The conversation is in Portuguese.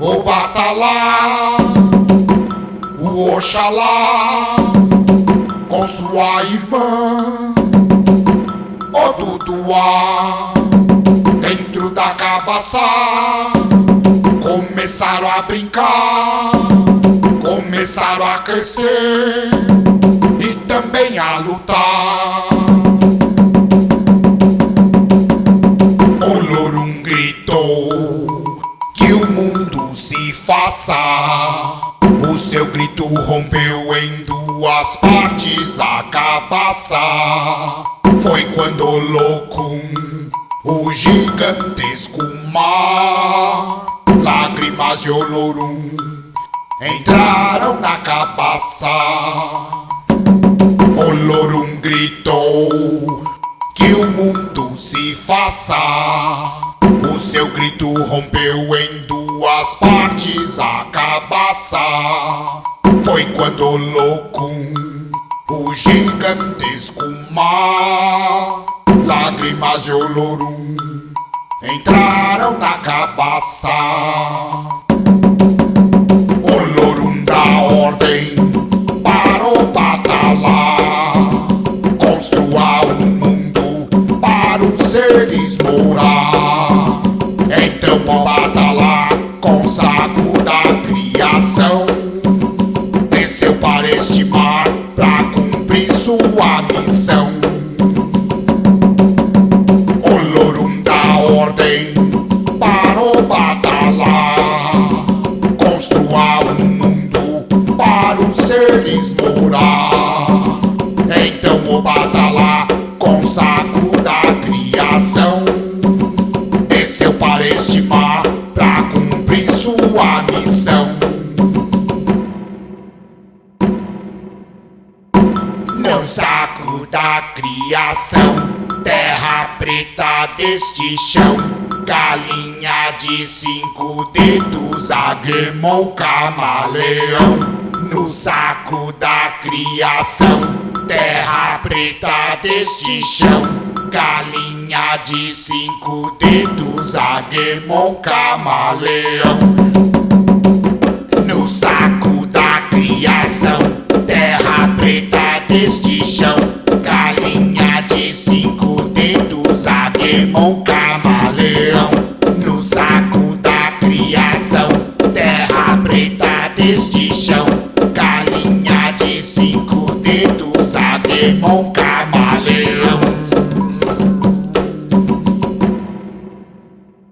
o Batalá, o Oxalá, com sua irmã, o Duduá, dentro da cabaça, começaram a brincar, começaram a crescer e também a lutar. O Lorum gritou faça. O seu grito rompeu em duas partes a cabaça. Foi quando o Locum, o gigantesco mar, lágrimas de Olorum entraram na cabaça. Olorum gritou que o mundo se faça. O seu grito rompeu em duas partes a cabaça. Foi quando o Locum, o gigantesco mar, lágrimas de Olorum entraram na cabaça. Olorum dá ordem para o batalá. Construa um mundo para os seres morar. O Lorum dá ordem para o batalá. Construa um mundo para os seres morar. Então o batalá com saco da criação desceu para este mar pra cumprir sua missão. No saco da criação, terra preta deste chão, galinha de cinco dedos, aguemou camaleão. No saco da criação, terra preta deste chão, galinha de cinco dedos, aguemou camaleão no saco da criação, deste chão. Galinha de cinco dedos, aguemon, camaleão. No saco da criação, terra preta deste chão. Galinha de cinco dedos, aguemon, camaleão.